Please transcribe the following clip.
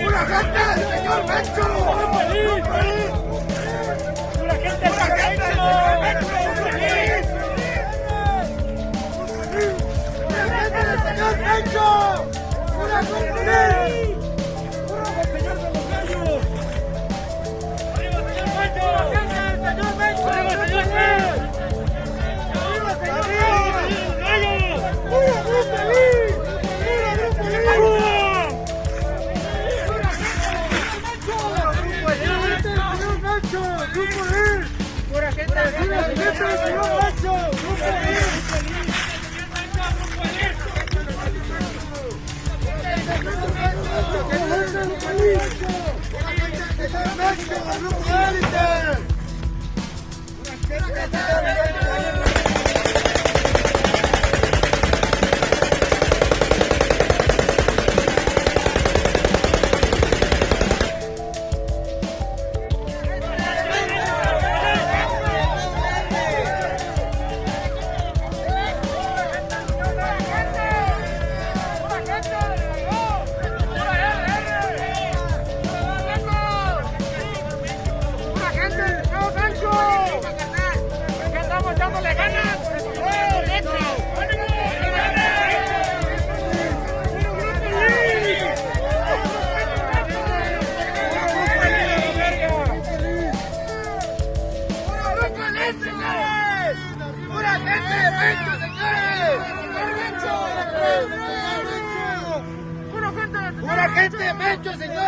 ¡Pura gente ¡Pura ¡México! ¡México! ¡México! ¡Pura gente del señor Nacho! ¡Que andamos dándole ganas! ¡Pura gente de Mencho, señores!